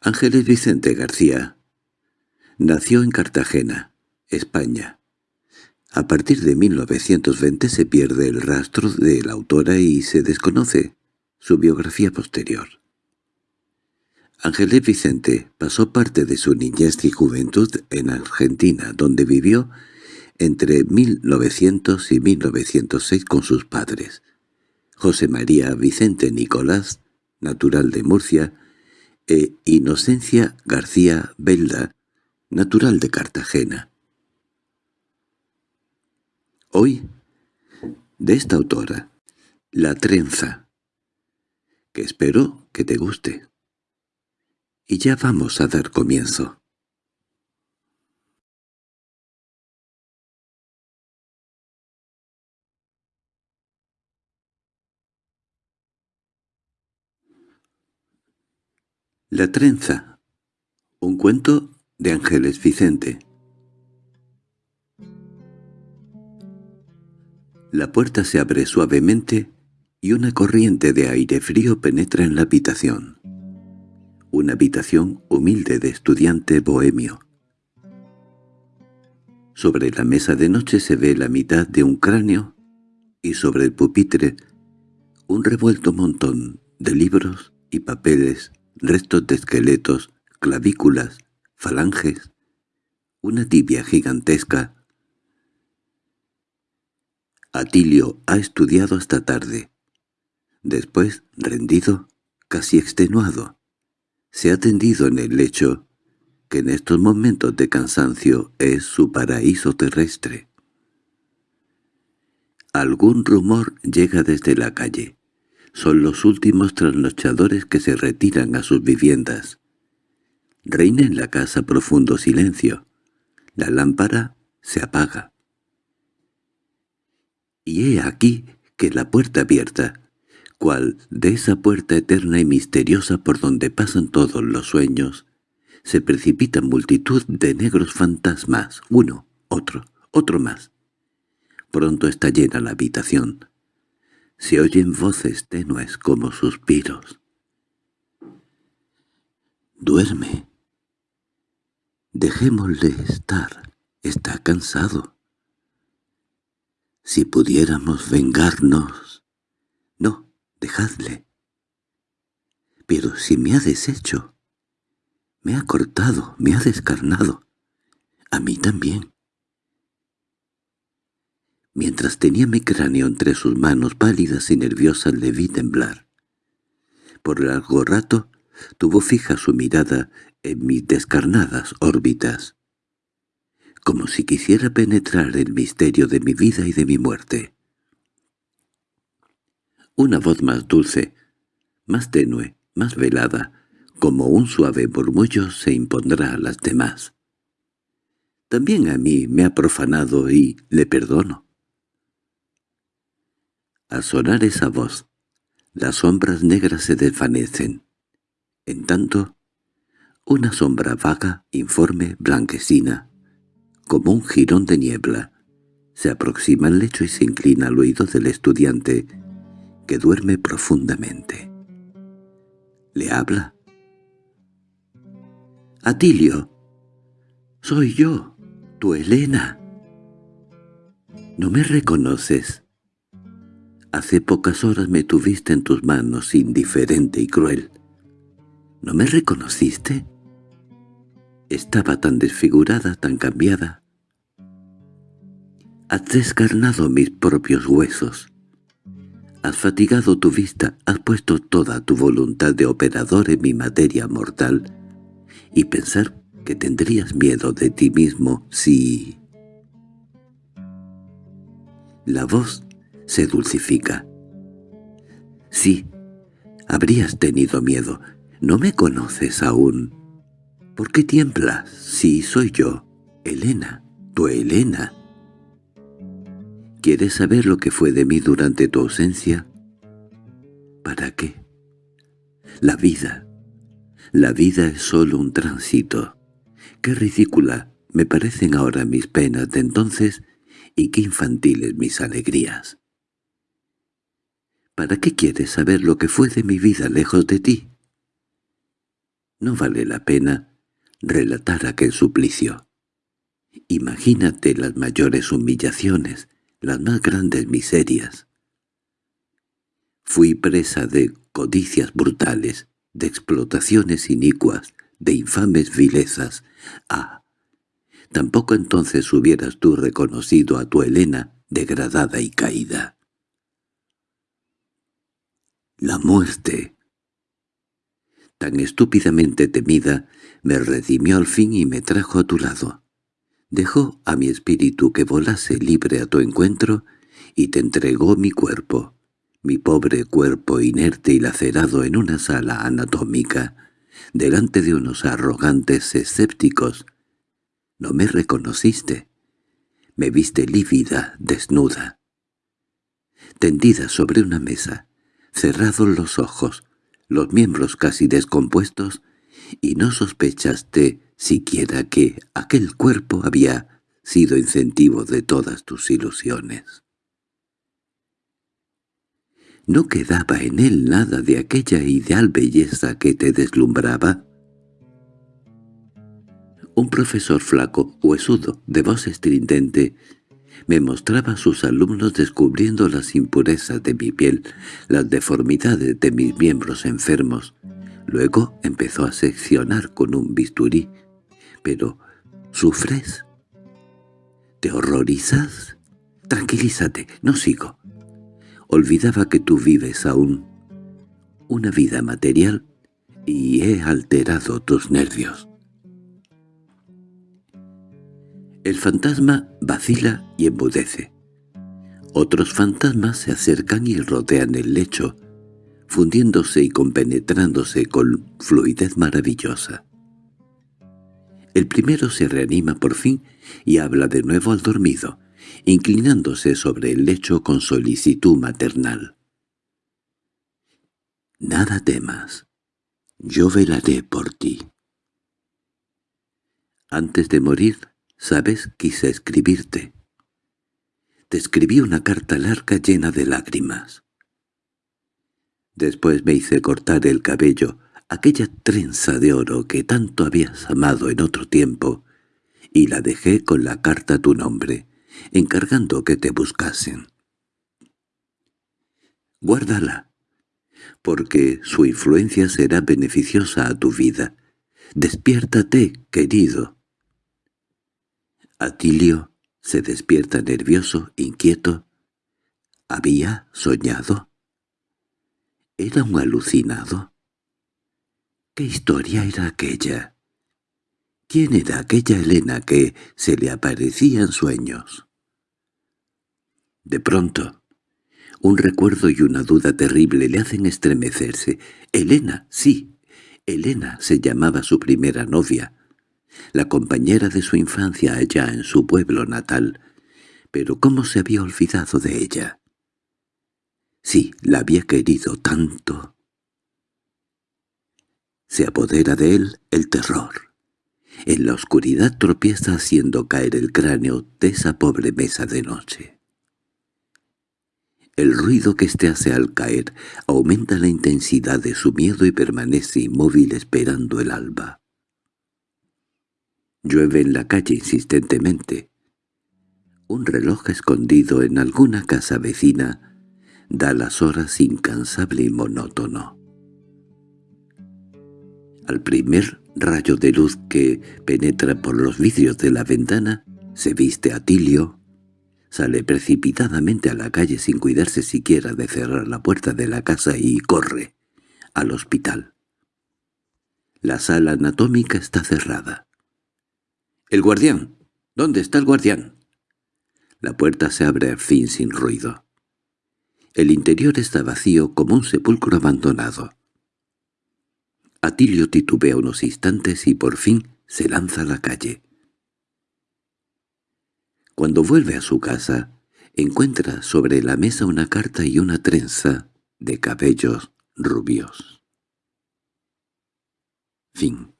Ángeles Vicente García nació en Cartagena, España. A partir de 1920 se pierde el rastro de la autora y se desconoce su biografía posterior. Ángeles Vicente pasó parte de su niñez y juventud en Argentina, donde vivió entre 1900 y 1906 con sus padres. José María Vicente Nicolás, natural de Murcia, e Inocencia García Belda, natural de Cartagena. Hoy, de esta autora, La trenza, que espero que te guste. Y ya vamos a dar comienzo. La trenza. Un cuento de Ángeles Vicente. La puerta se abre suavemente y una corriente de aire frío penetra en la habitación. Una habitación humilde de estudiante bohemio. Sobre la mesa de noche se ve la mitad de un cráneo y sobre el pupitre un revuelto montón de libros y papeles restos de esqueletos, clavículas, falanges, una tibia gigantesca. Atilio ha estudiado hasta tarde. Después, rendido, casi extenuado, se ha tendido en el lecho, que en estos momentos de cansancio es su paraíso terrestre. Algún rumor llega desde la calle son los últimos trasnochadores que se retiran a sus viviendas. Reina en la casa profundo silencio. La lámpara se apaga. Y he aquí que la puerta abierta, cual de esa puerta eterna y misteriosa por donde pasan todos los sueños, se precipita multitud de negros fantasmas, uno, otro, otro más. Pronto está llena la habitación. Se oyen voces tenues como suspiros. Duerme. Dejémosle estar. Está cansado. Si pudiéramos vengarnos... No, dejadle. Pero si me ha deshecho, me ha cortado, me ha descarnado, a mí también. Mientras tenía mi cráneo entre sus manos pálidas y nerviosas le vi temblar. Por largo rato tuvo fija su mirada en mis descarnadas órbitas, como si quisiera penetrar el misterio de mi vida y de mi muerte. Una voz más dulce, más tenue, más velada, como un suave murmullo se impondrá a las demás. También a mí me ha profanado y le perdono. Al sonar esa voz, las sombras negras se desvanecen. En tanto, una sombra vaga, informe, blanquecina, como un jirón de niebla, se aproxima al lecho y se inclina al oído del estudiante, que duerme profundamente. Le habla. «Atilio, soy yo, tu Elena. ¿No me reconoces?» Hace pocas horas me tuviste en tus manos, indiferente y cruel. ¿No me reconociste? Estaba tan desfigurada, tan cambiada. Has descarnado mis propios huesos. Has fatigado tu vista, has puesto toda tu voluntad de operador en mi materia mortal, y pensar que tendrías miedo de ti mismo si... La voz se dulcifica. Sí, habrías tenido miedo. No me conoces aún. ¿Por qué tiemblas? Sí, soy yo, Elena, tu Elena. ¿Quieres saber lo que fue de mí durante tu ausencia? ¿Para qué? La vida. La vida es solo un tránsito. Qué ridícula me parecen ahora mis penas de entonces y qué infantiles mis alegrías. ¿Para qué quieres saber lo que fue de mi vida lejos de ti? No vale la pena relatar aquel suplicio. Imagínate las mayores humillaciones, las más grandes miserias. Fui presa de codicias brutales, de explotaciones inicuas, de infames vilezas. Ah, tampoco entonces hubieras tú reconocido a tu Helena degradada y caída. La muerte, tan estúpidamente temida, me redimió al fin y me trajo a tu lado. Dejó a mi espíritu que volase libre a tu encuentro y te entregó mi cuerpo mi pobre cuerpo inerte y lacerado en una sala anatómica, delante de unos arrogantes escépticos. No me reconociste. Me viste lívida, desnuda. Tendida sobre una mesa, cerrados los ojos, los miembros casi descompuestos, y no sospechaste siquiera que aquel cuerpo había sido incentivo de todas tus ilusiones. ¿No quedaba en él nada de aquella ideal belleza que te deslumbraba? Un profesor flaco, huesudo, de voz estridente, me mostraba a sus alumnos descubriendo las impurezas de mi piel, las deformidades de mis miembros enfermos. Luego empezó a seccionar con un bisturí. Pero, ¿sufres? ¿Te horrorizas? Tranquilízate, no sigo. Olvidaba que tú vives aún una vida material y he alterado tus nervios. El fantasma vacila y embudece. Otros fantasmas se acercan y rodean el lecho, fundiéndose y compenetrándose con fluidez maravillosa. El primero se reanima por fin y habla de nuevo al dormido, inclinándose sobre el lecho con solicitud maternal. «Nada temas. Yo velaré por ti». Antes de morir, sabes, quise escribirte. Te escribí una carta larga llena de lágrimas. Después me hice cortar el cabello, aquella trenza de oro que tanto habías amado en otro tiempo, y la dejé con la carta tu nombre encargando que te buscasen. Guárdala, porque su influencia será beneficiosa a tu vida. Despiértate, querido. Atilio se despierta nervioso, inquieto. ¿Había soñado? ¿Era un alucinado? ¿Qué historia era aquella? ¿Quién era aquella Elena que se le aparecía en sueños? De pronto, un recuerdo y una duda terrible le hacen estremecerse. Elena, sí, Elena se llamaba su primera novia, la compañera de su infancia allá en su pueblo natal. Pero ¿cómo se había olvidado de ella? Sí, la había querido tanto. Se apodera de él el terror. En la oscuridad tropieza haciendo caer el cráneo de esa pobre mesa de noche. El ruido que éste hace al caer aumenta la intensidad de su miedo y permanece inmóvil esperando el alba. Llueve en la calle insistentemente. Un reloj escondido en alguna casa vecina da las horas incansable y monótono. Al primer rayo de luz que penetra por los vidrios de la ventana, se viste Atilio, Sale precipitadamente a la calle sin cuidarse siquiera de cerrar la puerta de la casa y corre al hospital. La sala anatómica está cerrada. —¡El guardián! ¿Dónde está el guardián? La puerta se abre al fin sin ruido. El interior está vacío como un sepulcro abandonado. Atilio titubea unos instantes y por fin se lanza a la calle. Cuando vuelve a su casa, encuentra sobre la mesa una carta y una trenza de cabellos rubios. Fin